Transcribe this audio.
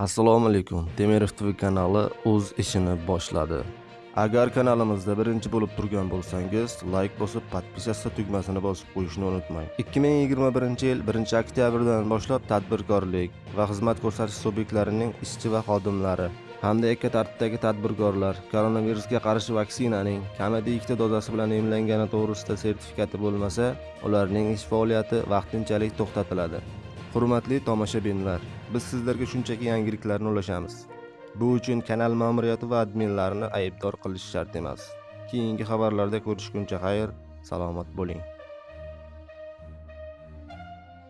Assalomu alaykum. Temirov TV kanali o'z ishini boshladi. Agar kanalimizda birinchi bo'lib turgan bo'lsangiz, like bosib, podpisatsiya tugmasini bosib qo'yishni unutmang. 2021-yil 1-oktyabrdan boshlab tadbirkorlik va xizmat ko'rsatish subyektlarining ishchi va xodimlari hamda yakka tartibdagi tadbirkorlar koronavirusga qarshi vaksinaning kamida ikkita dozasi bilan emlangani to'g'risida sertifikati bo'lmasa, ularning ish faoliyati vaqtinchalik to'xtatiladi. Hurmatli tomoshabinlar, biz sizlarga shunchaki yangiliklarni ulashamiz. Bu uchun kanal ma'muriyati va adminlarini aybdor qilish shart emas. Keyingi xabarlarda ko'rishguncha xayr, salomat bo'ling.